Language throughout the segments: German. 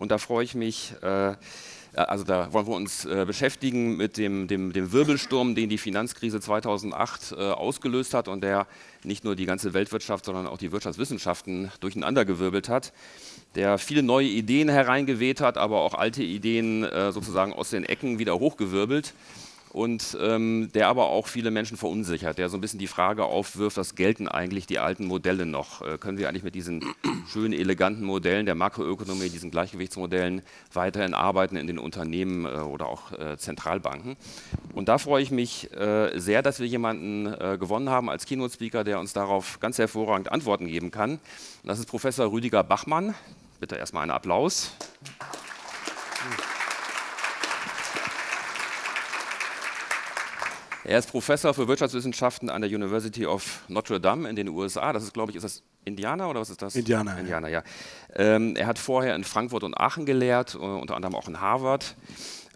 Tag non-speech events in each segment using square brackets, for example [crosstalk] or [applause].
Und da freue ich mich, äh, also da wollen wir uns äh, beschäftigen mit dem, dem, dem, Wirbelsturm, den die Finanzkrise 2008 äh, ausgelöst hat und der nicht nur die ganze Weltwirtschaft, sondern auch die Wirtschaftswissenschaften durcheinandergewirbelt hat, der viele neue Ideen hereingeweht hat, aber auch alte Ideen äh, sozusagen aus den Ecken wieder hochgewirbelt und ähm, der aber auch viele Menschen verunsichert, der so ein bisschen die Frage aufwirft, was gelten eigentlich die alten Modelle noch? Äh, können wir eigentlich mit diesen [clears throat] schönen, eleganten Modellen der Makroökonomie, diesen Gleichgewichtsmodellen weiterhin arbeiten in den Unternehmen äh, oder auch äh, Zentralbanken? Und da freue ich mich äh, sehr, dass wir jemanden äh, gewonnen haben als Keynote-Speaker, der uns darauf ganz hervorragend Antworten geben kann. Und das ist Professor Rüdiger Bachmann. Bitte erstmal einen Applaus. Er ist Professor für Wirtschaftswissenschaften an der University of Notre Dame in den USA. Das ist, glaube ich, ist das Indiana oder was ist das? Indiana. Indiana, ja. Ähm, er hat vorher in Frankfurt und Aachen gelehrt, uh, unter anderem auch in Harvard.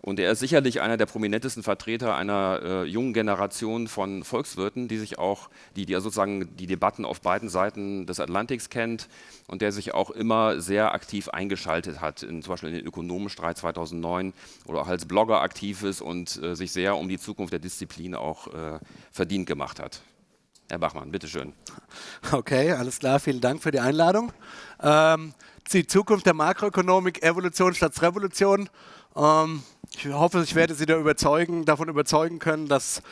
Und er ist sicherlich einer der prominentesten Vertreter einer äh, jungen Generation von Volkswirten, die sich auch, die, die sozusagen die Debatten auf beiden Seiten des Atlantiks kennt und der sich auch immer sehr aktiv eingeschaltet hat, in, zum Beispiel in den Ökonomenstreit 2009 oder auch als Blogger aktiv ist und äh, sich sehr um die Zukunft der Disziplin auch äh, verdient gemacht hat. Herr Bachmann, bitteschön. Okay, alles klar, vielen Dank für die Einladung. Ähm, die Zukunft der Makroökonomik, Evolution statt Revolution. Ähm, ich hoffe, ich werde Sie da überzeugen, davon überzeugen können, dass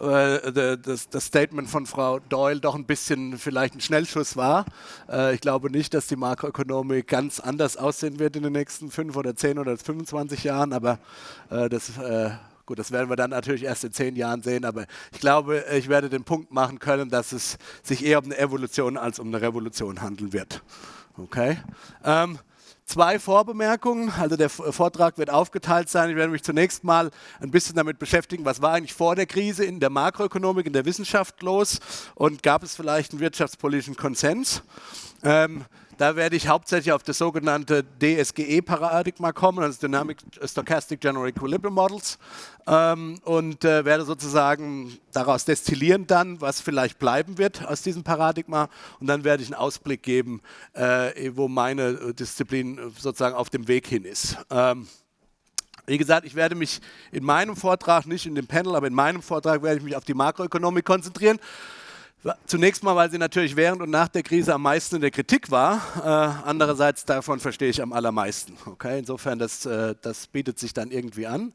äh, das, Statement von Frau Doyle doch ein bisschen vielleicht ein Schnellschuss war. Äh, ich glaube nicht, dass die Makroökonomik ganz anders aussehen wird in den nächsten fünf oder zehn oder 25 Jahren, aber äh, das Gut, das werden wir dann natürlich erst in zehn Jahren sehen, aber ich glaube, ich werde den Punkt machen können, dass es sich eher um eine Evolution als um eine Revolution handeln wird. Okay? Ähm, zwei Vorbemerkungen. Also der Vortrag wird aufgeteilt sein. Ich werde mich zunächst mal ein bisschen damit beschäftigen, was war eigentlich vor der Krise in der Makroökonomik, in der Wissenschaft los und gab es vielleicht einen wirtschaftspolitischen Konsens. Ähm, da werde ich hauptsächlich auf das sogenannte DSGE-Paradigma kommen, also Dynamic Stochastic General Equilibrium Models, ähm, und äh, werde sozusagen daraus destillieren dann, was vielleicht bleiben wird aus diesem Paradigma. Und dann werde ich einen Ausblick geben, äh, wo meine Disziplin sozusagen auf dem Weg hin ist. Ähm, wie gesagt, ich werde mich in meinem Vortrag, nicht in dem Panel, aber in meinem Vortrag werde ich mich auf die Makroökonomik konzentrieren. Zunächst mal, weil sie natürlich während und nach der Krise am meisten in der Kritik war. Äh, andererseits davon verstehe ich am allermeisten. Okay? Insofern, das, äh, das bietet sich dann irgendwie an.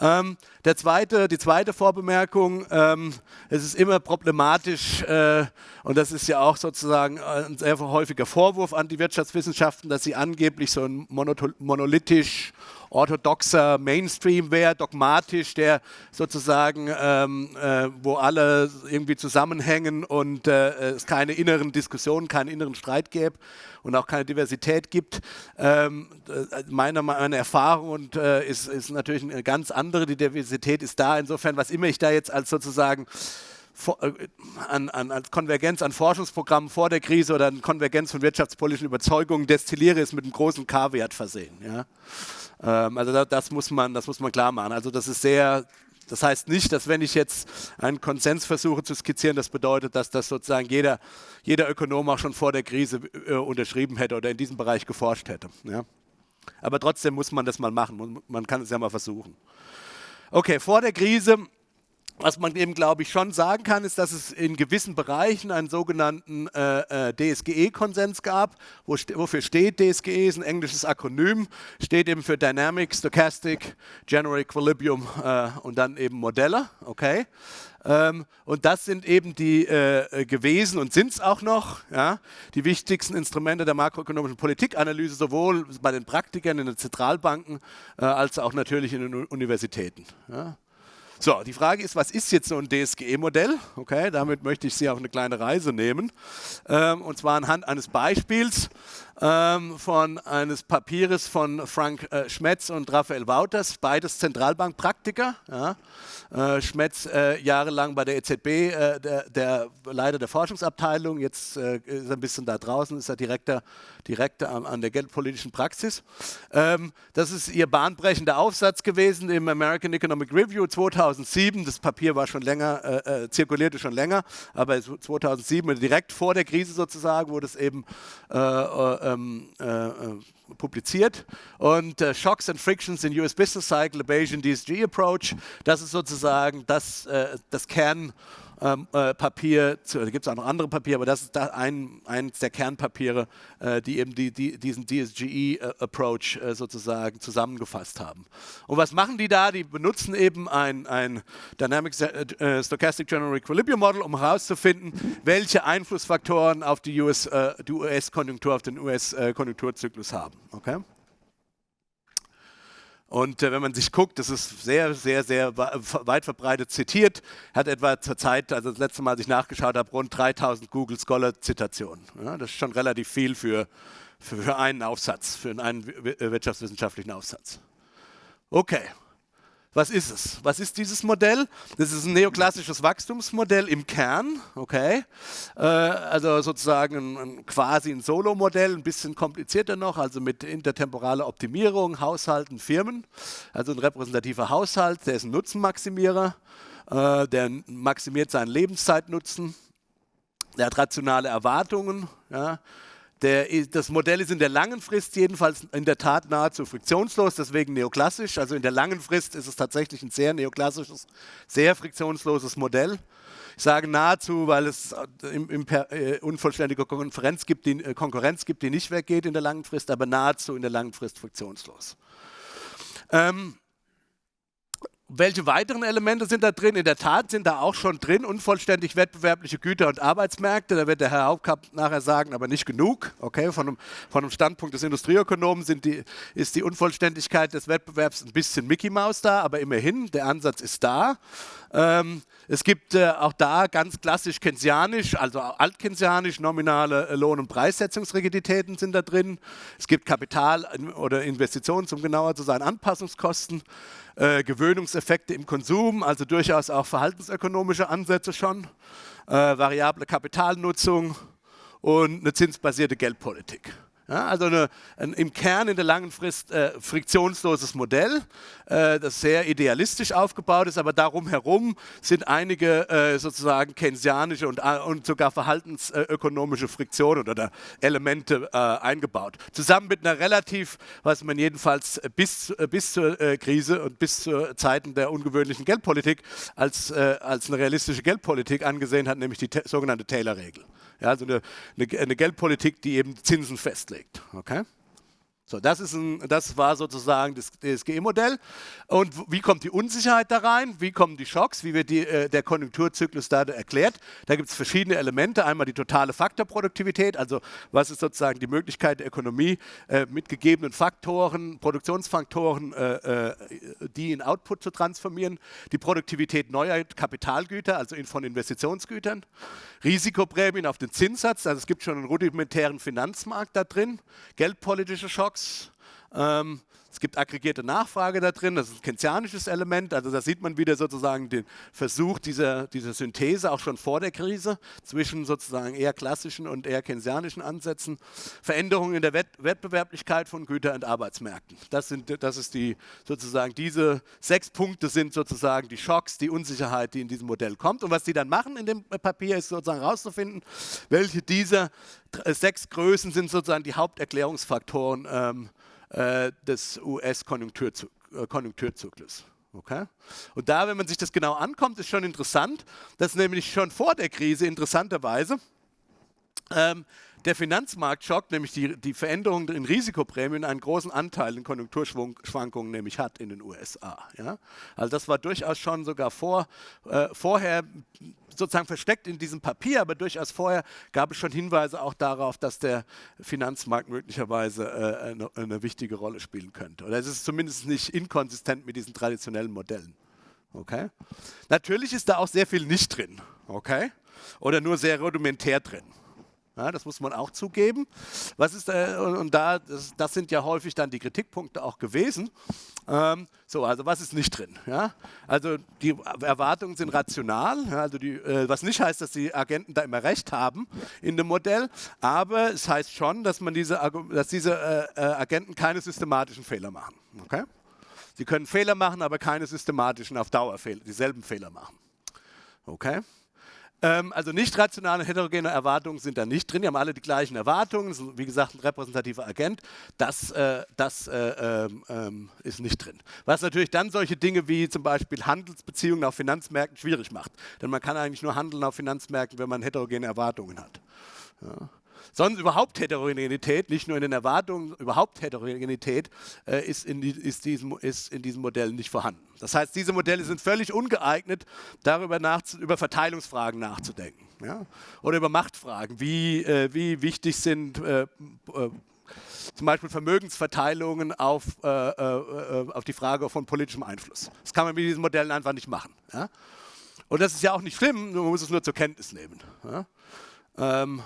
Ähm, der zweite, die zweite Vorbemerkung, ähm, es ist immer problematisch, äh, und das ist ja auch sozusagen ein sehr häufiger Vorwurf an die Wirtschaftswissenschaften, dass sie angeblich so ein monolithisch orthodoxer Mainstream wäre, dogmatisch, der sozusagen, ähm, äh, wo alle irgendwie zusammenhängen und äh, es keine inneren Diskussionen, keinen inneren Streit gäbe und auch keine Diversität gibt. Ähm, äh, meine, meine Erfahrung und, äh, ist, ist natürlich eine ganz andere. Die Diversität ist da. Insofern, was immer ich da jetzt als sozusagen äh, an, an, an, Konvergenz an Forschungsprogrammen vor der Krise oder an Konvergenz von wirtschaftspolitischen Überzeugungen destilliere, ist mit einem großen K-Wert versehen. Ja? Ähm, also das, das, muss man, das muss man klar machen. Also das ist sehr, das heißt nicht, dass wenn ich jetzt einen Konsens versuche zu skizzieren, das bedeutet, dass das sozusagen jeder, jeder Ökonom auch schon vor der Krise äh, unterschrieben hätte oder in diesem Bereich geforscht hätte. Ja? Aber trotzdem muss man das mal machen. Man kann es ja mal versuchen. Okay, vor der Krise was man eben, glaube ich, schon sagen kann, ist, dass es in gewissen Bereichen einen sogenannten äh, äh DSGE-Konsens gab. Wo st wofür steht DSGE? Ist ein englisches Akronym, steht eben für Dynamic, Stochastic, General Equilibrium äh, und dann eben Modelle. Okay. Ähm, und das sind eben die äh, gewesen und sind es auch noch, ja, die wichtigsten Instrumente der makroökonomischen Politikanalyse, sowohl bei den Praktikern in den Zentralbanken äh, als auch natürlich in den Universitäten. Ja. So, die Frage ist, was ist jetzt so ein DSGE-Modell? Okay, damit möchte ich Sie auf eine kleine Reise nehmen. Ähm, und zwar anhand eines Beispiels ähm, von eines Papieres von Frank äh, Schmetz und Raphael Wouters, beides Zentralbankpraktiker. Ja. Äh, Schmetz äh, jahrelang bei der EZB, äh, der, der, Leiter der Forschungsabteilung, jetzt äh, ist er ein bisschen da draußen, ist er Direktor, Direktor an, an der geldpolitischen Praxis. Ähm, das ist ihr bahnbrechender Aufsatz gewesen im American Economic Review 2007. Das Papier war schon länger, äh, zirkulierte schon länger, aber 2007, direkt vor der Krise sozusagen, wurde es eben ähm, äh, publiziert. Und äh, Shocks and Frictions in US Business Cycle, a Bayesian DSG Approach, das ist sozusagen das, äh, das Kern ähm, äh, Papier, da gibt es auch noch andere Papiere, aber das ist da ein, eines der Kernpapiere, äh, die eben die, die, diesen DSGE-Approach äh, sozusagen zusammengefasst haben. Und was machen die da? Die benutzen eben ein, ein Dynamic äh, Stochastic General Equilibrium Model, um herauszufinden, welche Einflussfaktoren auf die US-Konjunktur, US auf den US-Konjunkturzyklus haben. Okay? Und äh, wenn man sich guckt, das ist sehr, sehr, sehr weit verbreitet zitiert, hat etwa zur Zeit, also das letzte Mal, als ich nachgeschaut habe, rund 3000 Google Scholar Zitationen. Ja, das ist schon relativ viel für, für einen Aufsatz, für einen wirtschaftswissenschaftlichen Aufsatz. Okay, was ist es? Was ist dieses Modell? Das ist ein neoklassisches Wachstumsmodell im Kern, okay? Äh, also sozusagen ein, quasi ein Solo-Modell, ein bisschen komplizierter noch, also mit intertemporaler Optimierung, Haushalten, Firmen. Also ein repräsentativer Haushalt, der ist ein Nutzenmaximierer, äh, der maximiert seinen Lebenszeitnutzen, der hat rationale Erwartungen, ja? Der, das Modell ist in der langen Frist jedenfalls in der Tat nahezu friktionslos, deswegen neoklassisch. Also in der langen Frist ist es tatsächlich ein sehr neoklassisches, sehr friktionsloses Modell. Ich sage nahezu, weil es im, im äh, unvollständige Konkurrenz gibt, die, äh, Konkurrenz gibt, die nicht weggeht in der langen Frist, aber nahezu in der langen Frist friktionslos. Ähm, welche weiteren Elemente sind da drin? In der Tat sind da auch schon drin unvollständig wettbewerbliche Güter- und Arbeitsmärkte. Da wird der Herr Hauptkapp nachher sagen, aber nicht genug. Okay, von einem, von einem Standpunkt des Industrieökonomen die, ist die Unvollständigkeit des Wettbewerbs ein bisschen Mickey Maus da, aber immerhin, der Ansatz ist da. Ähm, es gibt äh, auch da ganz klassisch keynesianisch, also altkeynesianisch, nominale Lohn- und Preissetzungsrigiditäten sind da drin. Es gibt Kapital- oder Investitions, um genauer zu sein, Anpassungskosten, äh, Gewöhnungseffekte im Konsum, also durchaus auch verhaltensökonomische Ansätze schon, äh, variable Kapitalnutzung und eine zinsbasierte Geldpolitik. Ja, also eine, ein, im Kern in der langen Frist äh, friktionsloses Modell, äh, das sehr idealistisch aufgebaut ist, aber darum herum sind einige äh, sozusagen keynesianische und, äh, und sogar verhaltensökonomische Friktionen oder Elemente äh, eingebaut. Zusammen mit einer relativ, was man jedenfalls bis, äh, bis zur Krise und bis zu Zeiten der ungewöhnlichen Geldpolitik als, als eine realistische Geldpolitik angesehen hat, nämlich die sogenannte Taylor-Regel. Ja, also eine, eine, eine Geldpolitik, die eben Zinsen festlegt. Okay? So, das, ist ein, das war sozusagen das DSGE-Modell. Und wie kommt die Unsicherheit da rein? Wie kommen die Schocks? Wie wird die, äh, der Konjunkturzyklus da erklärt? Da gibt es verschiedene Elemente. Einmal die totale Faktorproduktivität, also was ist sozusagen die Möglichkeit der Ökonomie äh, mit gegebenen Faktoren, Produktionsfaktoren, äh, äh, die in Output zu transformieren. Die Produktivität neuer Kapitalgüter, also von Investitionsgütern. Risikoprämien auf den Zinssatz, also es gibt schon einen rudimentären Finanzmarkt da drin. Geldpolitische Schocks Blocks. Ähm, es gibt aggregierte Nachfrage da drin, das ist ein keynesianisches Element, also da sieht man wieder sozusagen den Versuch dieser, dieser Synthese auch schon vor der Krise zwischen sozusagen eher klassischen und eher keynesianischen Ansätzen. Veränderungen in der Wett Wettbewerblichkeit von Güter- und Arbeitsmärkten. Das, sind, das ist die sozusagen diese sechs Punkte sind sozusagen die Schocks, die Unsicherheit, die in diesem Modell kommt. Und was die dann machen in dem Papier ist sozusagen herauszufinden, welche dieser sechs Größen sind sozusagen die Haupterklärungsfaktoren ähm, äh, des US-Konjunkturzyklus. Okay? Und da, wenn man sich das genau ankommt, ist schon interessant, dass nämlich schon vor der Krise interessanterweise ähm, der Finanzmarktschock, nämlich die, die Veränderung in Risikoprämien, einen großen Anteil in Konjunkturschwankungen nämlich hat in den USA. Ja? Also das war durchaus schon sogar vor, äh, vorher sozusagen versteckt in diesem Papier, aber durchaus vorher gab es schon Hinweise auch darauf, dass der Finanzmarkt möglicherweise äh, eine, eine, wichtige Rolle spielen könnte. Oder es ist zumindest nicht inkonsistent mit diesen traditionellen Modellen. Okay? Natürlich ist da auch sehr viel nicht drin. Okay? Oder nur sehr rudimentär drin. Ja, das muss man auch zugeben. Was ist, äh, und da, das, das, sind ja häufig dann die Kritikpunkte auch gewesen. Ähm, so, also was ist nicht drin? Ja? Also die Erwartungen sind rational, also die, äh, was nicht heißt, dass die Agenten da immer recht haben in dem Modell, aber es heißt schon, dass, man diese, dass diese äh, äh, Agenten keine systematischen Fehler machen. Okay? Sie können Fehler machen, aber keine systematischen auf Dauer dieselben Fehler machen. Okay? Ähm, also nicht rationale heterogene Erwartungen sind da nicht drin. Die haben alle die gleichen Erwartungen. Ist, wie gesagt, ein repräsentativer Agent. Das, äh, das äh, ähm, ähm, ist nicht drin. Was natürlich dann solche Dinge wie zum Beispiel Handelsbeziehungen auf Finanzmärkten schwierig macht. Denn man kann eigentlich nur handeln auf Finanzmärkten, wenn man heterogene Erwartungen hat. Ja. Sonst überhaupt Heterogenität, nicht nur in den Erwartungen, überhaupt Heterogenität äh, ist, in die, ist, diesem, ist in diesen Modellen nicht vorhanden. Das heißt, diese Modelle sind völlig ungeeignet, darüber über Verteilungsfragen nachzudenken. Ja? Oder über Machtfragen, wie, äh, wie wichtig sind äh, äh zum Beispiel Vermögensverteilungen auf, äh, äh, auf die Frage von politischem Einfluss. Das kann man mit diesen Modellen einfach nicht machen. Ja? Und das ist ja auch nicht schlimm, man muss es nur zur Kenntnis nehmen. Ja? Ähm,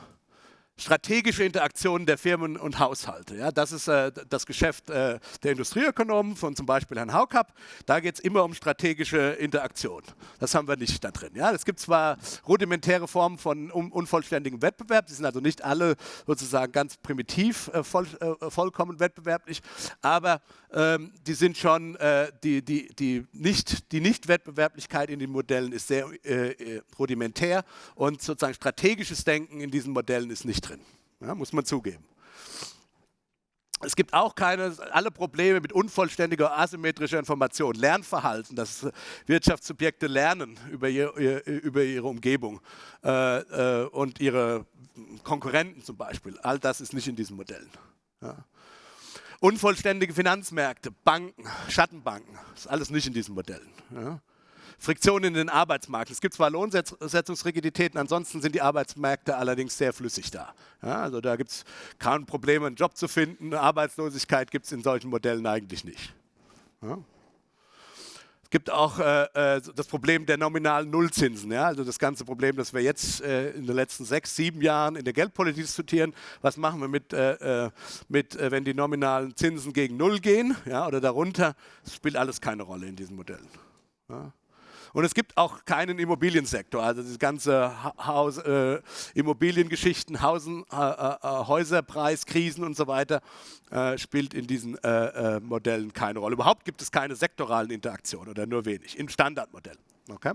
strategische Interaktionen der Firmen und Haushalte. Ja, das ist äh, das Geschäft äh, der Industrieökonomen von zum Beispiel Herrn Haukapp. Da geht es immer um strategische Interaktion. Das haben wir nicht da drin. Ja, es gibt zwar rudimentäre Formen von un unvollständigem Wettbewerb, die sind also nicht alle sozusagen ganz primitiv äh, voll, äh, vollkommen wettbewerblich, aber ähm, die sind schon, äh, die, die, die, nicht, die Nicht-Wettbewerblichkeit in den Modellen ist sehr äh, rudimentär und sozusagen strategisches Denken in diesen Modellen ist nicht drin, ja, muss man zugeben. Es gibt auch keine, alle Probleme mit unvollständiger asymmetrischer Information. Lernverhalten, dass Wirtschaftssubjekte lernen über, ihr, über ihre Umgebung äh, äh, und ihre Konkurrenten zum Beispiel. All das ist nicht in diesen Modellen. Ja. Unvollständige Finanzmärkte, Banken, Schattenbanken, ist alles nicht in diesen Modellen. Ja. Friktion in den Arbeitsmarkt. Es gibt zwar Lohnsetzungsrigiditäten, ansonsten sind die Arbeitsmärkte allerdings sehr flüssig da. Ja, also da gibt es kein Problem, einen Job zu finden. Arbeitslosigkeit gibt es in solchen Modellen eigentlich nicht. Ja gibt auch äh, äh, das Problem der nominalen Nullzinsen. Ja? Also das ganze Problem, das wir jetzt äh, in den letzten sechs, sieben Jahren in der Geldpolitik diskutieren. Was machen wir mit, äh, äh mit äh, wenn die nominalen Zinsen gegen Null gehen ja, oder darunter? Das spielt alles keine Rolle in diesen Modellen. Ja? Und es gibt auch keinen Immobiliensektor. Also die ganze Haus, äh, Immobiliengeschichten, Hausen, äh, äh, Häuserpreiskrisen und so weiter äh, spielt in diesen äh, äh, Modellen keine Rolle. Überhaupt gibt es keine sektoralen Interaktionen oder nur wenig im Standardmodell. Okay?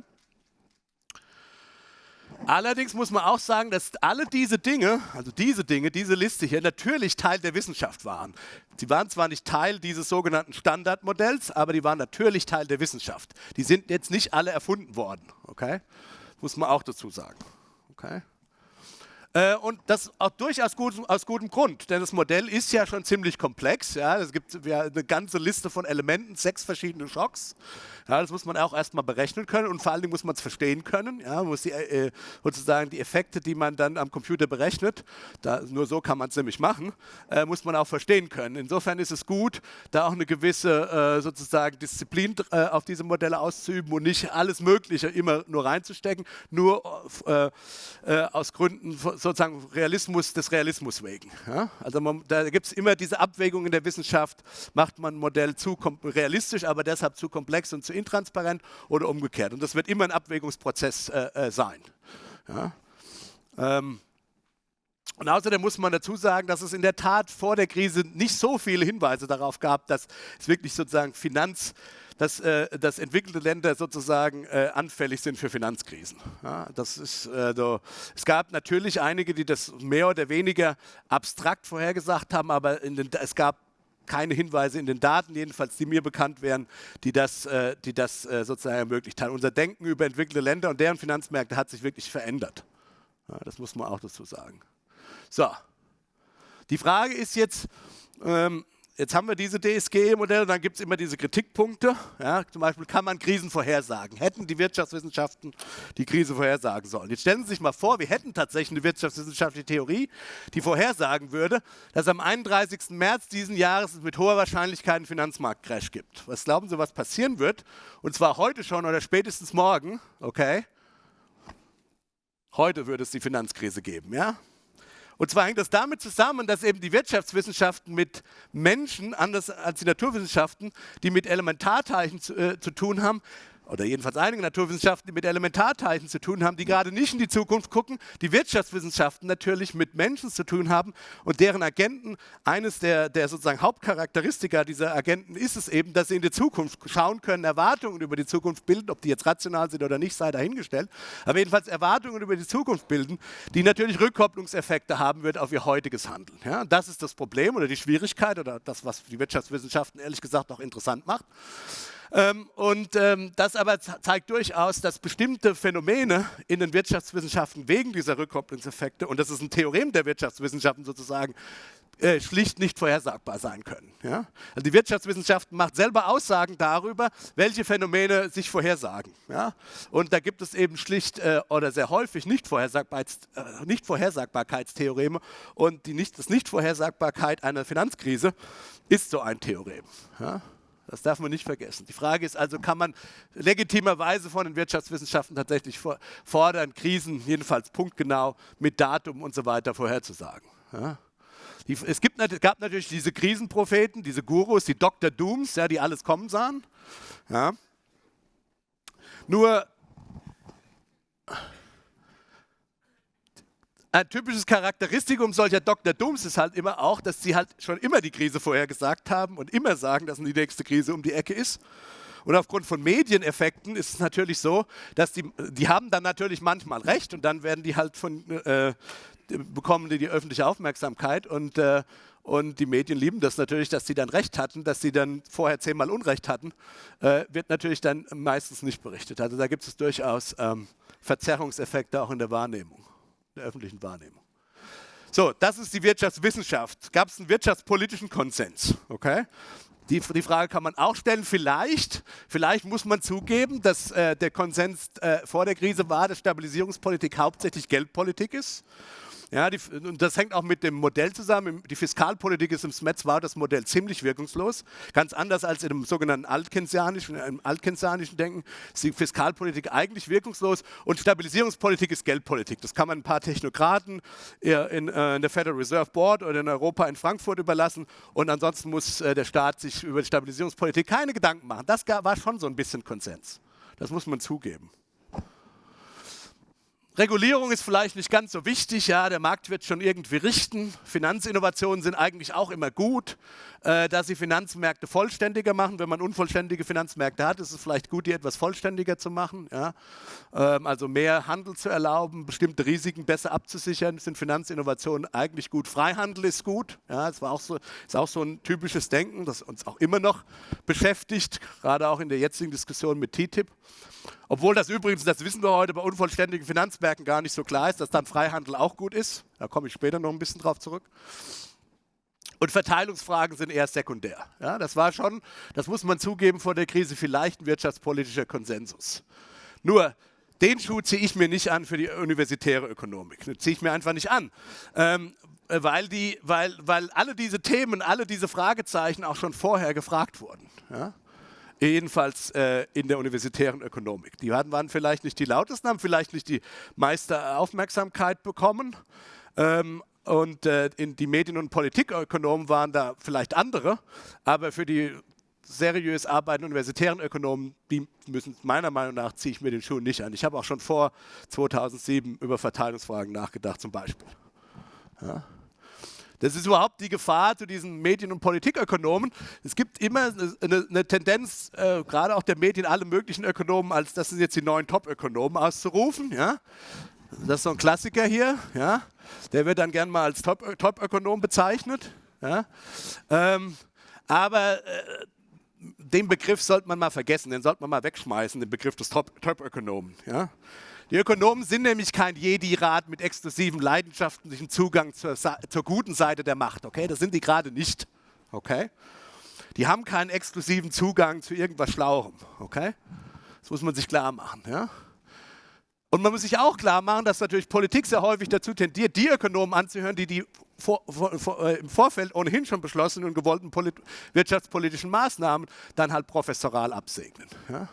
Allerdings muss man auch sagen, dass alle diese Dinge, also diese Dinge, diese Liste hier, natürlich Teil der Wissenschaft waren. Sie waren zwar nicht Teil dieses sogenannten Standardmodells, aber die waren natürlich Teil der Wissenschaft. Die sind jetzt nicht alle erfunden worden, okay? Muss man auch dazu sagen, okay? Äh, und das auch durchaus gut, aus gutem Grund, denn das Modell ist ja schon ziemlich komplex. Ja. Es gibt ja eine ganze Liste von Elementen, sechs verschiedene Schocks. Ja, das muss man auch erstmal berechnen können und vor allen Dingen muss man es verstehen können. Ja, man muss die, äh, sozusagen die Effekte, die man dann am Computer berechnet, da, nur so kann man es nämlich machen, äh, muss man auch verstehen können. Insofern ist es gut, da auch eine gewisse äh, sozusagen Disziplin äh, auf diese Modelle auszuüben und nicht alles Mögliche immer nur reinzustecken, nur äh, äh, aus Gründen sozusagen Realismus des Realismus wegen. Ja? Also man, da gibt es immer diese Abwägung in der Wissenschaft, macht man ein Modell zu realistisch, aber deshalb zu komplex und zu intransparent oder umgekehrt. Und das wird immer ein Abwägungsprozess äh, äh, sein. Ja? Ähm, und außerdem muss man dazu sagen, dass es in der Tat vor der Krise nicht so viele Hinweise darauf gab, dass es wirklich sozusagen Finanz, dass, äh, dass entwickelte Länder sozusagen äh, anfällig sind für Finanzkrisen. Ja, das ist, äh, so. Es gab natürlich einige, die das mehr oder weniger abstrakt vorhergesagt haben, aber den, es gab keine Hinweise in den Daten, jedenfalls die mir bekannt wären, die das, äh, die das äh, sozusagen ermöglicht haben. Unser Denken über entwickelte Länder und deren Finanzmärkte hat sich wirklich verändert. Ja, das muss man auch dazu sagen. So, die Frage ist jetzt, ähm, Jetzt haben wir diese DSGE-Modelle, dann gibt es immer diese Kritikpunkte. Ja, zum Beispiel kann man Krisen vorhersagen. Hätten die Wirtschaftswissenschaften die Krise vorhersagen sollen? Jetzt stellen Sie sich mal vor, wir hätten tatsächlich eine wirtschaftswissenschaftliche Theorie, die vorhersagen würde, dass am 31. März diesen Jahres es mit hoher Wahrscheinlichkeit einen Finanzmarktcrash gibt. Was glauben Sie, was passieren wird? Und zwar heute schon oder spätestens morgen, okay? Heute würde es die Finanzkrise geben, ja? Und zwar hängt das damit zusammen, dass eben die Wirtschaftswissenschaften mit Menschen, anders als die Naturwissenschaften, die mit Elementarteilchen zu, äh, zu tun haben, oder jedenfalls einige Naturwissenschaften, die mit Elementarteilchen zu tun haben, die gerade nicht in die Zukunft gucken, die Wirtschaftswissenschaften natürlich mit Menschen zu tun haben und deren Agenten, eines der, der sozusagen Hauptcharakteristika dieser Agenten ist es eben, dass sie in die Zukunft schauen können, Erwartungen über die Zukunft bilden, ob die jetzt rational sind oder nicht, sei dahingestellt, aber jedenfalls Erwartungen über die Zukunft bilden, die natürlich Rückkopplungseffekte haben wird auf ihr heutiges Handeln. Ja, das ist das Problem oder die Schwierigkeit oder das, was die Wirtschaftswissenschaften ehrlich gesagt auch interessant macht. Ähm, und ähm, das aber zeigt durchaus, dass bestimmte Phänomene in den Wirtschaftswissenschaften wegen dieser Rückkopplungseffekte, und das ist ein Theorem der Wirtschaftswissenschaften sozusagen, äh, schlicht nicht vorhersagbar sein können. Also die Wirtschaftswissenschaften macht selber Aussagen darüber, welche Phänomene sich vorhersagen. Und da gibt es eben schlicht äh, oder sehr häufig Nichtvorhersagbarkeits, äh, Nichtvorhersagbarkeitstheoreme und die nicht, das Nichtvorhersagbarkeit einer Finanzkrise ist so ein Theorem. Ja? Das darf man nicht vergessen. Die Frage ist also, kann man legitimerweise von den Wirtschaftswissenschaften tatsächlich fordern, Krisen jedenfalls punktgenau mit Datum und so weiter vorherzusagen. Ja? Es gibt, gab natürlich diese Krisenpropheten, diese Gurus, die Dr. Dooms, ja, die alles kommen sahen. Ja. Nur Ein typisches Charakteristikum solcher Dr. Dooms ist halt immer auch, dass sie halt schon immer die Krise vorhergesagt haben und immer sagen, dass die nächste Krise um die Ecke ist. Und aufgrund von Medieneffekten ist es natürlich so, dass die, die haben dann natürlich manchmal recht und dann werden die halt von, äh, bekommen die die öffentliche Aufmerksamkeit und, äh, und die Medien lieben das natürlich, dass sie dann recht hatten, dass sie dann vorher zehnmal Unrecht hatten, äh, wird natürlich dann meistens nicht berichtet. Also da gibt es durchaus ähm, Verzerrungseffekte auch in der Wahrnehmung der öffentlichen Wahrnehmung. So, das ist die Wirtschaftswissenschaft. Gab es einen wirtschaftspolitischen Konsens? Okay? Die, die, Frage kann man auch stellen. Vielleicht, vielleicht muss man zugeben, dass äh, der Konsens äh, vor der Krise war, dass Stabilisierungspolitik hauptsächlich Geldpolitik ist ja, die, und das hängt auch mit dem Modell zusammen. Die Fiskalpolitik ist im SMETS war das Modell ziemlich wirkungslos. Ganz anders als in dem sogenannten altkensianischen, im altkensianischen Denken ist die Fiskalpolitik eigentlich wirkungslos und Stabilisierungspolitik ist Geldpolitik. Das kann man ein paar Technokraten in, äh, in der Federal Reserve Board oder in Europa in Frankfurt überlassen und ansonsten muss äh, der Staat sich über die Stabilisierungspolitik keine Gedanken machen. Das war schon so ein bisschen Konsens. Das muss man zugeben. Regulierung ist vielleicht nicht ganz so wichtig, ja, der Markt wird schon irgendwie richten. Finanzinnovationen sind eigentlich auch immer gut, äh, dass sie Finanzmärkte vollständiger machen. Wenn man unvollständige Finanzmärkte hat, ist es vielleicht gut, die etwas vollständiger zu machen. Ja. Ähm, also mehr Handel zu erlauben, bestimmte Risiken besser abzusichern, sind Finanzinnovationen eigentlich gut. Freihandel ist gut, ja, das war auch so, ist auch so ein typisches Denken, das uns auch immer noch beschäftigt, gerade auch in der jetzigen Diskussion mit TTIP. Obwohl das übrigens, das wissen wir heute bei unvollständigen Finanzmärkten gar nicht so klar ist, dass dann Freihandel auch gut ist. Da komme ich später noch ein bisschen drauf zurück. Und Verteilungsfragen sind eher sekundär. Ja, das war schon, das muss man zugeben, vor der Krise vielleicht ein wirtschaftspolitischer Konsensus. Nur, den Schuh ziehe ich mir nicht an für die universitäre Ökonomik. Den ziehe ich mir einfach nicht an. Ähm, weil, die, weil, weil alle diese Themen, alle diese Fragezeichen auch schon vorher gefragt wurden. Ja? jedenfalls äh, in der universitären Ökonomik. Die waren vielleicht nicht die lautesten, haben vielleicht nicht die meiste Aufmerksamkeit bekommen. Ähm, und äh, die Medien- und Politikökonomen waren da vielleicht andere, aber für die seriös arbeitenden universitären Ökonomen, die müssen meiner Meinung nach, ziehe ich mir den Schuh nicht an. Ich habe auch schon vor 2007 über Verteilungsfragen nachgedacht zum Beispiel. Ja. Das ist überhaupt die Gefahr zu diesen Medien- und Politikökonomen. Es gibt immer eine, eine Tendenz, äh, gerade auch der Medien, alle möglichen Ökonomen, als das sind jetzt die neuen Top-Ökonomen auszurufen. Ja? Das ist so ein Klassiker hier. Ja? Der wird dann gern mal als Top-Ökonom bezeichnet. Ja? Ähm, aber äh, den Begriff sollte man mal vergessen, den sollte man mal wegschmeißen, den Begriff des Top-Ökonomen. Ja? Die Ökonomen sind nämlich kein Jedi-Rat mit exklusivem leidenschaftlichen Zugang zur, zur guten Seite der Macht. Okay, das sind die gerade nicht. Okay, die haben keinen exklusiven Zugang zu irgendwas Schlauem. Okay, das muss man sich klar machen. Ja? Und man muss sich auch klar machen, dass natürlich Politik sehr häufig dazu tendiert, die Ökonomen anzuhören, die die vor, vor, vor, äh, im Vorfeld ohnehin schon beschlossenen und gewollten wirtschaftspolitischen Maßnahmen dann halt professoral absegnen. Ja?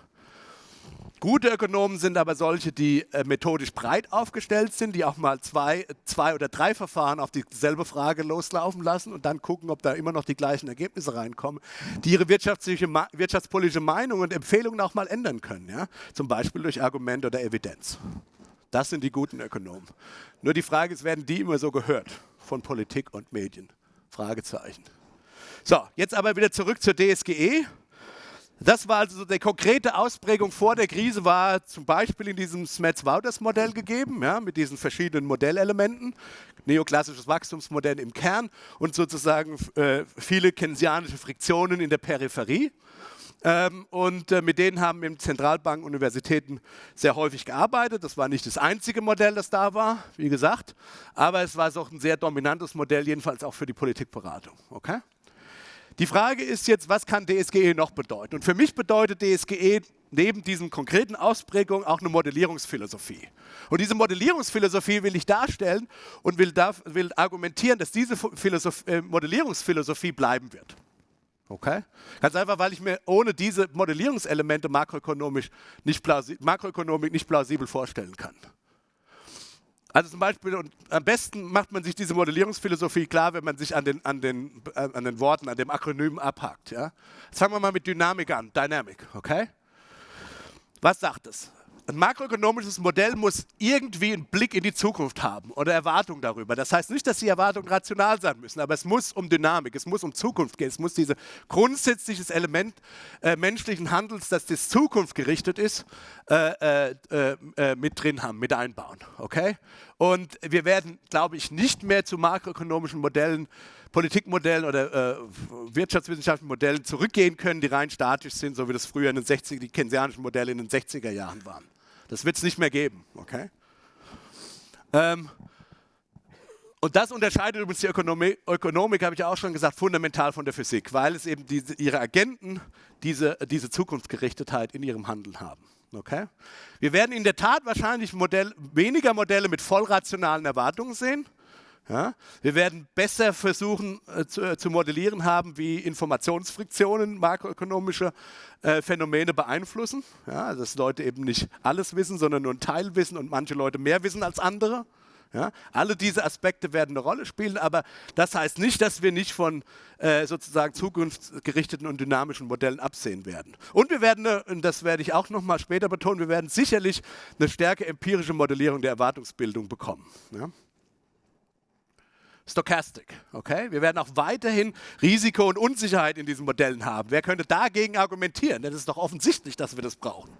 Gute Ökonomen sind aber solche, die äh, methodisch breit aufgestellt sind, die auch mal zwei, zwei oder drei Verfahren auf dieselbe Frage loslaufen lassen und dann gucken, ob da immer noch die gleichen Ergebnisse reinkommen, die ihre wirtschaftspolitische Meinung und Empfehlungen auch mal ändern können, ja? zum Beispiel durch Argument oder Evidenz. Das sind die guten Ökonomen. Nur die Frage ist, werden die immer so gehört von Politik und Medien? Fragezeichen. So, jetzt aber wieder zurück zur DSGE. Das war also die konkrete Ausprägung vor der Krise, war zum Beispiel in diesem Smets-Wouters-Modell gegeben, ja, mit diesen verschiedenen Modellelementen, neoklassisches Wachstumsmodell im Kern und sozusagen äh, viele keynesianische Friktionen in der Peripherie. Ähm, und äh, mit denen haben eben Zentralbanken, Universitäten sehr häufig gearbeitet. Das war nicht das einzige Modell, das da war, wie gesagt, aber es war auch ein sehr dominantes Modell, jedenfalls auch für die Politikberatung. Okay? Die Frage ist jetzt, was kann DSGE noch bedeuten? Und für mich bedeutet DSGE neben diesen konkreten Ausprägungen auch eine Modellierungsphilosophie. Und diese Modellierungsphilosophie will ich darstellen und will, da, will argumentieren, dass diese äh, Modellierungsphilosophie bleiben wird. Okay? Ganz einfach, weil ich mir ohne diese Modellierungselemente makroökonomisch nicht Makroökonomik nicht plausibel vorstellen kann. Also zum Beispiel, und am besten macht man sich diese Modellierungsphilosophie klar, wenn man sich an den, an den, äh, an den Worten, an dem Akronym abhakt. Ja? Jetzt fangen wir mal mit Dynamik an, Dynamic, okay? Was sagt es? Ein makroökonomisches Modell muss irgendwie einen Blick in die Zukunft haben oder Erwartungen darüber. Das heißt nicht, dass die Erwartungen rational sein müssen, aber es muss um Dynamik, es muss um Zukunft gehen. Es muss dieses grundsätzliches Element äh, menschlichen Handels, das das Zukunft gerichtet ist, äh, äh, äh, mit drin haben, mit einbauen. Okay? Und wir werden, glaube ich, nicht mehr zu makroökonomischen Modellen, Politikmodellen oder äh, wirtschaftswissenschaftlichen Modellen zurückgehen können, die rein statisch sind, so wie das früher in den 60 die keynesianischen Modelle in den 60er Jahren waren. Das wird es nicht mehr geben. Okay? Ähm, und das unterscheidet übrigens die Ökonomik, Ökonomik habe ich auch schon gesagt, fundamental von der Physik, weil es eben diese, ihre Agenten diese, diese Zukunftsgerichtetheit in ihrem Handeln haben. Okay? Wir werden in der Tat wahrscheinlich Modell, weniger Modelle mit vollrationalen Erwartungen sehen. Ja? Wir werden besser versuchen äh, zu, äh, zu, modellieren haben, wie Informationsfriktionen makroökonomische äh, Phänomene beeinflussen. Ja? Dass Leute eben nicht alles wissen, sondern nur einen Teil wissen und manche Leute mehr wissen als andere. Ja? Alle diese Aspekte werden eine Rolle spielen, aber das heißt nicht, dass wir nicht von äh, sozusagen zukunftsgerichteten und dynamischen Modellen absehen werden. Und wir werden, und das werde ich auch noch mal später betonen, wir werden sicherlich eine stärke empirische Modellierung der Erwartungsbildung bekommen. Ja? Stochastic. Okay? Wir werden auch weiterhin Risiko und Unsicherheit in diesen Modellen haben. Wer könnte dagegen argumentieren? Denn es ist doch offensichtlich, dass wir das brauchen.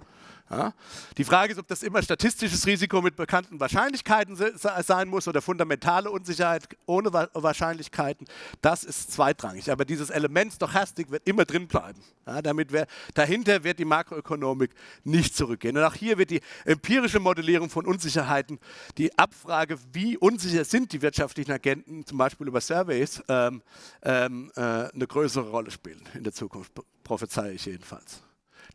Ja? Die Frage ist, ob das immer statistisches Risiko mit bekannten Wahrscheinlichkeiten sein muss oder fundamentale Unsicherheit ohne Wahrscheinlichkeiten. Das ist zweitrangig. Aber dieses Element Stochastik wird immer drin bleiben. Ja, damit wir, dahinter wird die Makroökonomik nicht zurückgehen. Und auch hier wird die empirische Modellierung von Unsicherheiten, die Abfrage, wie unsicher sind die wirtschaftlichen Agenten, zum Beispiel über Surveys, ähm, ähm, äh, eine größere Rolle spielen in der Zukunft, prophezeie ich jedenfalls.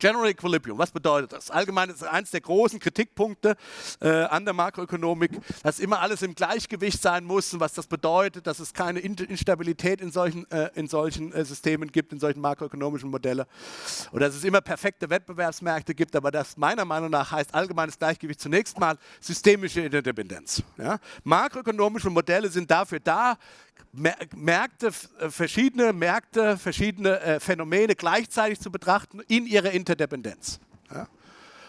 General Equilibrium, was bedeutet das? Allgemein ist eines der großen Kritikpunkte äh, an der Makroökonomik, dass immer alles im Gleichgewicht sein muss und was das bedeutet, dass es keine Instabilität in solchen, äh, in solchen äh, Systemen gibt, in solchen makroökonomischen Modellen oder dass es immer perfekte Wettbewerbsmärkte gibt, aber das meiner Meinung nach heißt allgemeines Gleichgewicht zunächst mal systemische Interdependenz. Ja? Makroökonomische Modelle sind dafür da, Märkte, äh, verschiedene Märkte, verschiedene äh, Phänomene gleichzeitig zu betrachten in ihrer Interdependenz. Ja?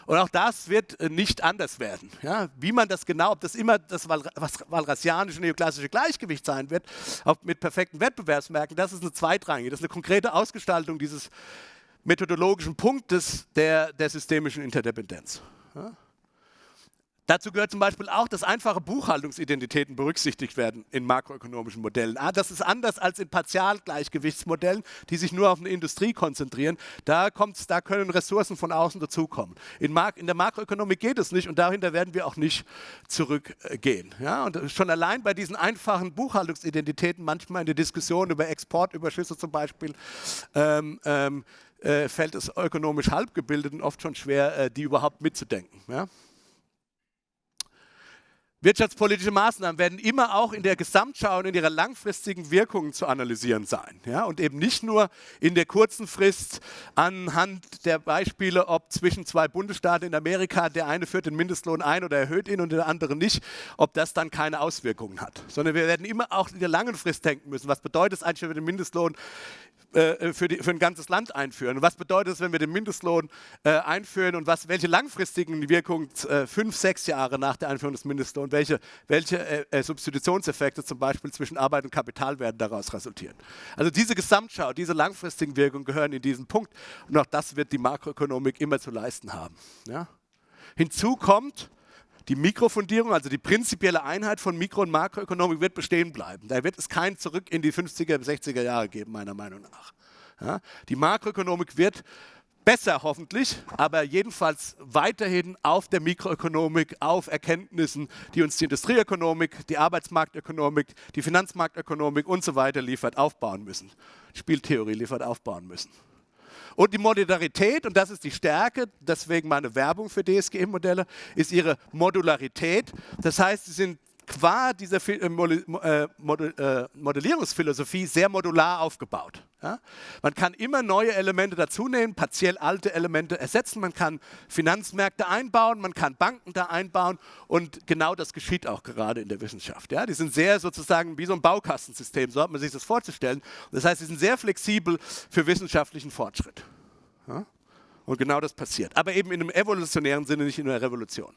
Und auch das wird äh, nicht anders werden. Ja? Wie man das genau, ob das immer das walrasianische neoklassische Gleichgewicht sein wird, auch mit perfekten Wettbewerbsmärkten, das ist eine zweitrangige, das ist eine konkrete Ausgestaltung dieses methodologischen Punktes der, der systemischen Interdependenz. Ja? Dazu gehört zum Beispiel auch, dass einfache Buchhaltungsidentitäten berücksichtigt werden in makroökonomischen Modellen. Ah, das ist anders als in Partialgleichgewichtsmodellen, die sich nur auf eine Industrie konzentrieren. Da, da können Ressourcen von außen dazukommen. In, in, der Makroökonomik geht es nicht und dahinter werden wir auch nicht zurückgehen. Ja, und schon allein bei diesen einfachen Buchhaltungsidentitäten, manchmal in der Diskussion über Exportüberschüsse zum Beispiel, ähm, ähm, äh, fällt es ökonomisch Halbgebildeten oft schon schwer, äh, die überhaupt mitzudenken. Ja? Wirtschaftspolitische Maßnahmen werden immer auch in der Gesamtschau und in ihrer langfristigen Wirkung zu analysieren sein. Ja? Und eben nicht nur in der kurzen Frist anhand der Beispiele, ob zwischen zwei Bundesstaaten in Amerika der eine führt den Mindestlohn ein oder erhöht ihn und der andere nicht, ob das dann keine Auswirkungen hat. Sondern wir werden immer auch in der langen Frist denken müssen. Was bedeutet es eigentlich, wenn wir den Mindestlohn äh, für, die, für, ein ganzes Land einführen. Und was bedeutet es, wenn wir den Mindestlohn äh, einführen und was, welche langfristigen Wirkungen äh, fünf, sechs Jahre nach der Einführung des Mindestlohns, welche, welche äh, äh, Substitutionseffekte zum Beispiel zwischen Arbeit und Kapital werden daraus resultieren. Also diese Gesamtschau, diese langfristigen Wirkungen gehören in diesen Punkt und auch das wird die Makroökonomik immer zu leisten haben. Ja? Hinzu kommt, die Mikrofundierung, also die prinzipielle Einheit von Mikro- und Makroökonomik, wird bestehen bleiben. Da wird es kein Zurück in die 50er, 60er Jahre geben, meiner Meinung nach. Ja, die Makroökonomik wird besser hoffentlich, aber jedenfalls weiterhin auf der Mikroökonomik, auf Erkenntnissen, die uns die Industrieökonomik, die Arbeitsmarktökonomik, die Finanzmarktökonomik und so weiter liefert, aufbauen müssen. Spieltheorie liefert, aufbauen müssen. Und die Modularität, und das ist die Stärke, deswegen meine Werbung für DSGM-Modelle, ist ihre Modularität. Das heißt, sie sind qua dieser äh, äh, äh, Modellierungsphilosophie sehr modular aufgebaut. Ja? Man kann immer neue Elemente dazunehmen, partiell alte Elemente ersetzen, man kann Finanzmärkte einbauen, man kann Banken da einbauen und genau das geschieht auch gerade in der Wissenschaft. Ja? Die sind sehr sozusagen wie so ein Baukastensystem, so hat man sich das vorzustellen. Das heißt, sie sind sehr flexibel für wissenschaftlichen Fortschritt. Ja? Und genau das passiert. Aber eben in einem evolutionären Sinne, nicht in einer Revolution.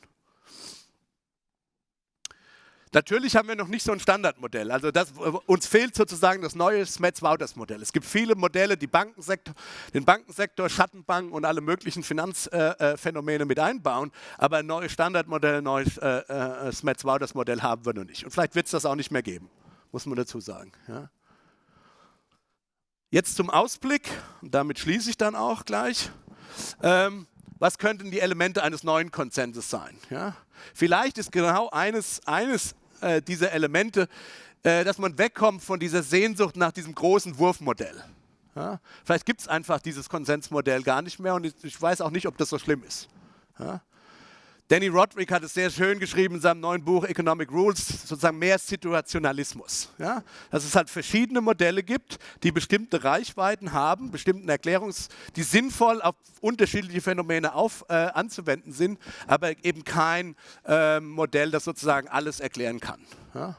Natürlich haben wir noch nicht so ein Standardmodell. Also das, uns fehlt sozusagen das neue Smets-Wouters-Modell. Es gibt viele Modelle, die Bankensektor, den Bankensektor, Schattenbanken und alle möglichen Finanzphänomene äh, mit einbauen, aber ein neues Standardmodell, ein neues äh, äh, Smets-Wouters-Modell haben wir noch nicht. Und vielleicht wird es das auch nicht mehr geben, muss man dazu sagen. Ja. Jetzt zum Ausblick, und damit schließe ich dann auch gleich. Ähm, was könnten die Elemente eines neuen Konsenses sein? Ja? Vielleicht ist genau eines, eines äh, diese Elemente, äh, dass man wegkommt von dieser Sehnsucht nach diesem großen Wurfmodell. Ja? Vielleicht gibt es einfach dieses Konsensmodell gar nicht mehr und ich, ich, weiß auch nicht, ob das so schlimm ist. Ja? Danny Roderick hat es sehr schön geschrieben in seinem neuen Buch Economic Rules, sozusagen mehr Situationalismus. Ja? Dass es halt verschiedene Modelle gibt, die bestimmte Reichweiten haben, bestimmten Erklärungs-, die sinnvoll auf unterschiedliche Phänomene auf, äh, anzuwenden sind, aber eben kein äh, Modell, das sozusagen alles erklären kann. Ja?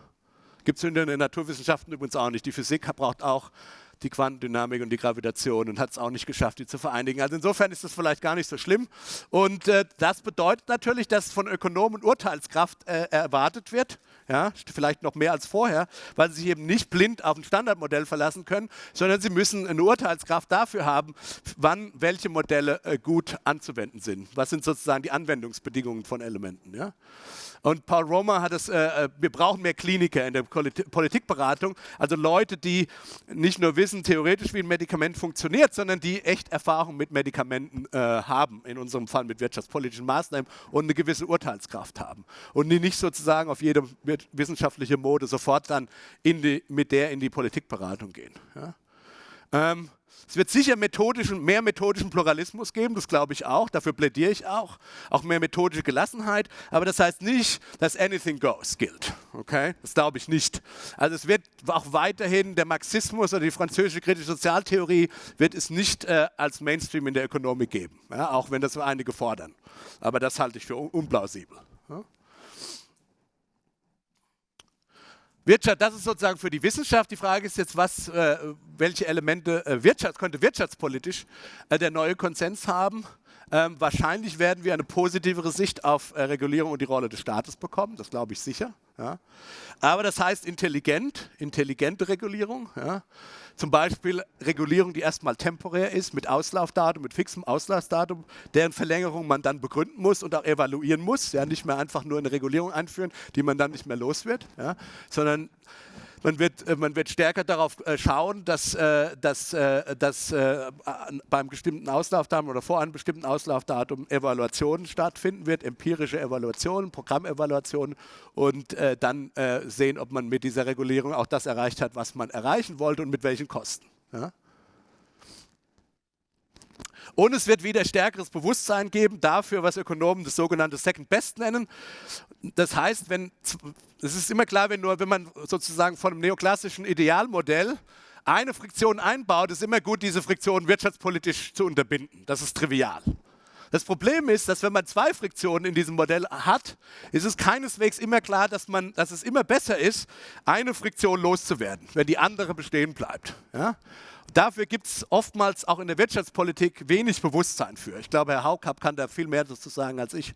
Gibt es in den Naturwissenschaften übrigens auch nicht. Die Physik braucht auch die Quantendynamik und die Gravitation und hat es auch nicht geschafft, die zu vereinigen. Also insofern ist das vielleicht gar nicht so schlimm. Und äh, das bedeutet natürlich, dass von Ökonomen Urteilskraft äh, erwartet wird, ja, vielleicht noch mehr als vorher, weil sie sich eben nicht blind auf ein Standardmodell verlassen können, sondern sie müssen eine Urteilskraft dafür haben, wann welche Modelle äh, gut anzuwenden sind. Was sind sozusagen die Anwendungsbedingungen von Elementen. Ja? Und Paul Romer hat es, äh, äh, wir brauchen mehr Kliniker in der Politikberatung, also Leute, die nicht nur wissen theoretisch, wie ein Medikament funktioniert, sondern die echt Erfahrung mit Medikamenten äh, haben, in unserem Fall mit wirtschaftspolitischen Maßnahmen und eine gewisse Urteilskraft haben. Und die nicht sozusagen auf jede wissenschaftliche Mode sofort dann die, mit der in die Politikberatung gehen. Ja? Ähm, es wird sicher methodischen, mehr methodischen Pluralismus geben, das glaube ich auch, dafür plädiere ich auch. Auch mehr methodische Gelassenheit, aber das heißt nicht, dass anything goes gilt. Okay? Das glaube ich nicht. Also es wird auch weiterhin der Marxismus oder die französische kritische Sozialtheorie wird es nicht äh, als Mainstream in der Ökonomik geben, ja? auch wenn das einige fordern. Aber das halte ich für un unplausibel. Ja? Wirtschaft, das ist sozusagen für die Wissenschaft. Die Frage ist jetzt, was, äh, welche Elemente äh, Wirtschaft, könnte wirtschaftspolitisch äh, der neue Konsens haben. Ähm, wahrscheinlich werden wir eine positivere Sicht auf äh, Regulierung und die Rolle des Staates bekommen, das glaube ich sicher. Ja. Aber das heißt intelligent, intelligente Regulierung. Ja. Zum Beispiel Regulierung, die erstmal temporär ist, mit Auslaufdatum, mit fixem Auslaufdatum, deren Verlängerung man dann begründen muss und auch evaluieren muss. Ja, nicht mehr einfach nur eine Regulierung einführen, die man dann nicht mehr los wird, sondern man wird, äh, man wird stärker darauf äh, schauen, dass, äh, dass, dass beim bestimmten Auslaufdatum oder vor einem bestimmten Auslaufdatum Evaluationen stattfinden wird, empirische Evaluationen, Programmevaluationen und dann sehen, ob man mit dieser Regulierung auch das erreicht hat, was man erreichen wollte und mit welchen Kosten. Ja? Und es wird wieder stärkeres Bewusstsein geben dafür, was Ökonomen das sogenannte Second Best nennen. Das heißt, wenn, es ist immer klar, wenn, nur, wenn man sozusagen von einem neoklassischen Idealmodell eine Friktion einbaut, ist immer gut, diese Friktion wirtschaftspolitisch zu unterbinden. Das ist trivial. Das Problem ist, dass wenn man zwei Friktionen in diesem Modell hat, ist es keineswegs immer klar, dass, man, dass es immer besser ist, eine Friktion loszuwerden, wenn die andere bestehen bleibt. Ja? Dafür gibt es oftmals auch in der Wirtschaftspolitik wenig Bewusstsein für. Ich glaube, Herr Haukap kann da viel mehr dazu sagen als ich.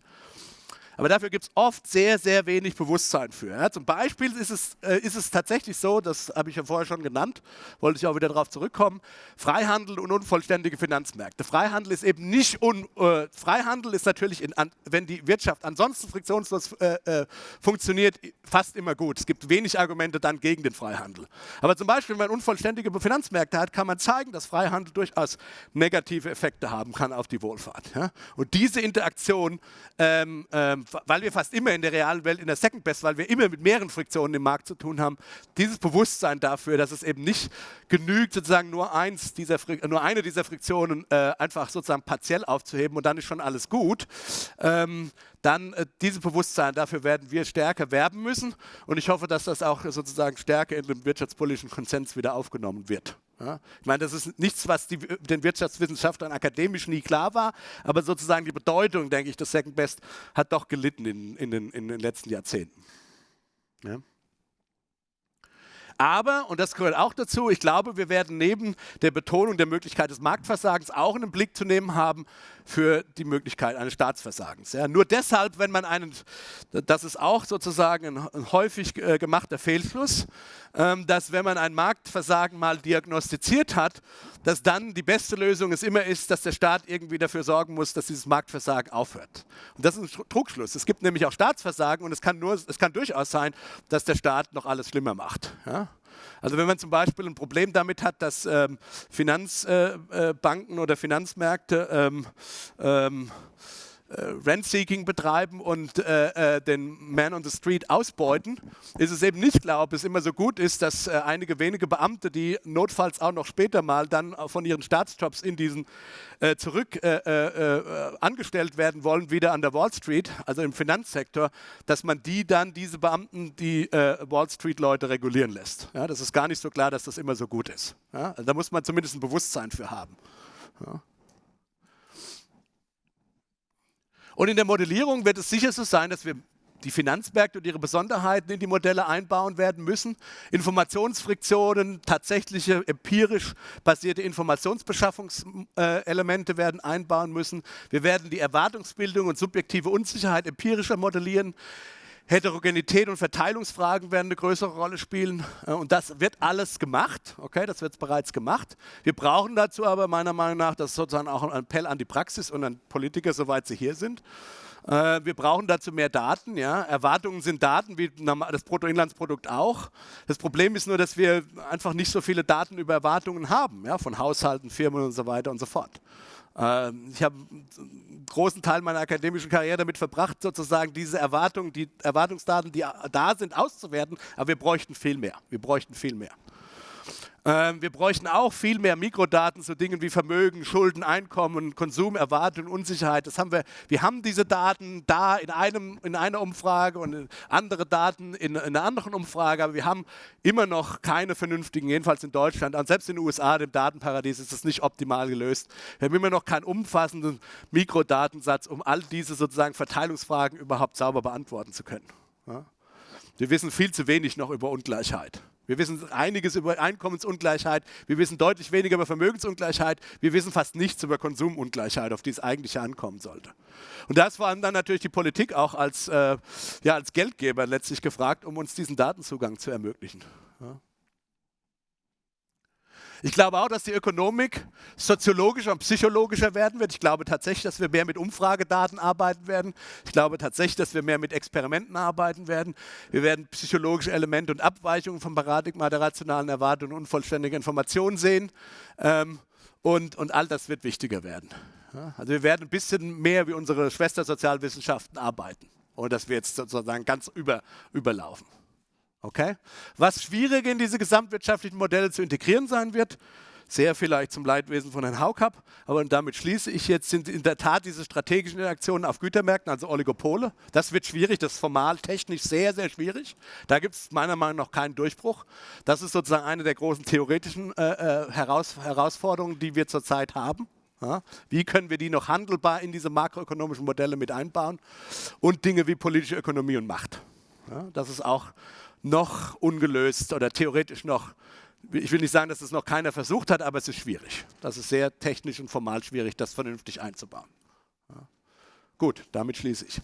Aber dafür gibt es oft sehr, sehr wenig Bewusstsein für. Ja, zum Beispiel ist es, äh, ist es tatsächlich so, das habe ich ja vorher schon genannt, wollte ich auch wieder darauf zurückkommen, Freihandel und unvollständige Finanzmärkte. Freihandel ist eben nicht, un, äh, Freihandel ist natürlich, in, an, wenn die Wirtschaft ansonsten friktionslos äh, äh, funktioniert, fast immer gut. Es gibt wenig Argumente dann gegen den Freihandel. Aber zum Beispiel, wenn man unvollständige Finanzmärkte hat, kann man zeigen, dass Freihandel durchaus negative Effekte haben kann auf die Wohlfahrt. Ja? Und diese Interaktion ähm, ähm, weil wir fast immer in der realen Welt in der Second Best, weil wir immer mit mehreren Friktionen im Markt zu tun haben, dieses Bewusstsein dafür, dass es eben nicht genügt, sozusagen nur, eins dieser, nur eine dieser Friktionen äh, einfach sozusagen partiell aufzuheben und dann ist schon alles gut, ähm, dann äh, dieses Bewusstsein, dafür werden wir stärker werben müssen und ich hoffe, dass das auch sozusagen stärker in dem wirtschaftspolitischen Konsens wieder aufgenommen wird. Ja, ich meine, das ist nichts, was die, den Wirtschaftswissenschaftlern akademisch nie klar war, aber sozusagen die Bedeutung, denke ich, des Second Best hat doch gelitten in, in, den, in den, letzten Jahrzehnten. Ja. Aber, und das gehört auch dazu, ich glaube, wir werden neben der Betonung der Möglichkeit des Marktversagens auch einen Blick zu nehmen haben für die Möglichkeit eines Staatsversagens. Ja, nur deshalb, wenn man einen, das ist auch sozusagen ein, häufig äh, gemachter Fehlschluss, ähm, dass wenn man ein Marktversagen mal diagnostiziert hat, dass dann die beste Lösung es immer ist, dass der Staat irgendwie dafür sorgen muss, dass dieses Marktversagen aufhört. Und das ist ein Trugschluss. Es gibt nämlich auch Staatsversagen und es kann, nur, es kann durchaus sein, dass der Staat noch alles schlimmer macht. Ja? Also wenn man zum Beispiel ein Problem damit hat, dass ähm, Finanzbanken äh, äh, oder Finanzmärkte ähm, ähm, äh, Rent-Seeking betreiben und äh, äh, den Man on the Street ausbeuten, ist es eben nicht klar, ob es immer so gut ist, dass äh, einige wenige Beamte, die notfalls auch noch später mal dann von ihren Staatsjobs in diesen äh, zurück äh, angestellt werden wollen, wieder an der Wall Street, also im Finanzsektor, dass man die dann, diese Beamten, die Wall Street-Leute regulieren lässt. Ja, das ist gar nicht so klar, dass das immer so gut ist. Ja, da muss man zumindest ein Bewusstsein für haben. Ja. Und in der Modellierung wird es sicher so sein, dass wir die Finanzmärkte und ihre Besonderheiten in die Modelle einbauen werden müssen. Informationsfriktionen, tatsächliche empirisch basierte Informationsbeschaffungselemente werden einbauen müssen. Wir werden die Erwartungsbildung und subjektive Unsicherheit empirischer modellieren. Heterogenität und Verteilungsfragen werden eine größere Rolle spielen. Äh, und das wird alles gemacht. Okay, das wird bereits gemacht. Wir brauchen dazu aber meiner Meinung nach, das ist sozusagen auch ein Appell an die Praxis und an Politiker, soweit sie hier sind. Äh, wir brauchen dazu mehr Daten. Ja. Erwartungen sind Daten, wie das Bruttoinlandsprodukt auch. Das Problem ist nur, dass wir einfach nicht so viele Daten über Erwartungen haben, ja, von Haushalten, Firmen und so weiter und so fort. Ähm, ich habe einen großen Teil meiner akademischen Karriere damit verbracht, sozusagen diese Erwartungen, die Erwartungsdaten, die da sind, auszuwerten. Aber wir bräuchten viel mehr. Wir bräuchten viel mehr. Ähm, wir bräuchten auch viel mehr Mikrodaten zu Dingen wie Vermögen, Schulden, Einkommen, Konsum, Erwartung, Unsicherheit. Das haben wir, wir haben diese Daten da in, einem, in einer Umfrage und andere Daten in, in einer anderen Umfrage, aber wir haben immer noch keine vernünftigen, jedenfalls in Deutschland, und selbst in den USA, dem Datenparadies, ist es nicht optimal gelöst. Wir haben immer noch keinen umfassenden Mikrodatensatz, um all diese sozusagen Verteilungsfragen überhaupt sauber beantworten zu können. Ja? Wir wissen viel zu wenig noch über Ungleichheit. Wir wissen einiges über Einkommensungleichheit, wir wissen deutlich weniger über Vermögensungleichheit, wir wissen fast nichts über Konsumungleichheit, auf die es eigentlich ankommen sollte. Und das war dann natürlich die Politik auch als, äh, ja, als Geldgeber letztlich gefragt, um uns diesen Datenzugang zu ermöglichen. Ja. Ich glaube auch, dass die Ökonomik soziologischer und psychologischer werden wird. Ich glaube tatsächlich, dass wir mehr mit Umfragedaten arbeiten werden. Ich glaube tatsächlich, dass wir mehr mit Experimenten arbeiten werden. Wir werden psychologische Elemente und Abweichungen vom Paradigma der rationalen Erwartung und unvollständiger Informationen sehen. Ähm, und, und all das wird wichtiger werden. also wir werden ein bisschen mehr wie unsere Schwestersozialwissenschaften arbeiten. Und das wird jetzt sozusagen ganz über, überlaufen. Okay? Was schwierig in diese gesamtwirtschaftlichen Modelle zu integrieren sein wird, Sehr vielleicht zum Leidwesen von Herrn Haukap, aber damit schließe ich jetzt, sind in der Tat diese strategischen Interaktionen auf Gütermärkten, also Oligopole. Das wird schwierig, das ist formal technisch sehr, sehr schwierig. Da gibt es meiner Meinung nach keinen Durchbruch. Das ist sozusagen eine der großen theoretischen äh, äh Heraus Herausforderungen, die wir zurzeit haben. Ja, wie können wir die noch handelbar in diese makroökonomischen Modelle mit einbauen? Und Dinge wie politische Ökonomie und Macht. Ja, das ist auch noch ungelöst oder theoretisch noch, ich will nicht sagen, dass es noch keiner versucht hat, aber es ist schwierig. Das ist sehr technisch und formal schwierig, das vernünftig einzubauen. Gut, damit schließe ich.